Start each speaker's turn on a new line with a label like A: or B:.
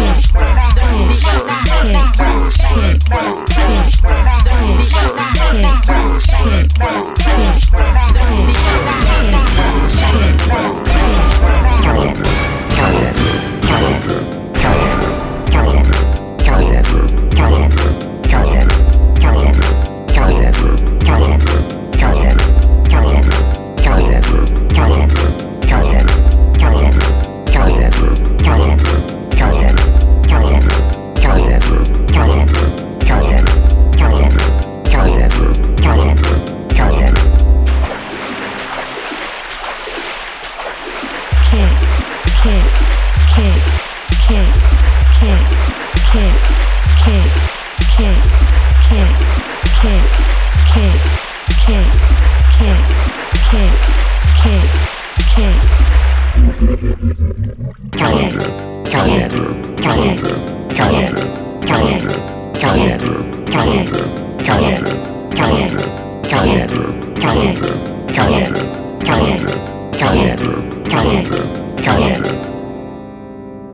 A: Yes. calendar, calendar, calendar, calendar.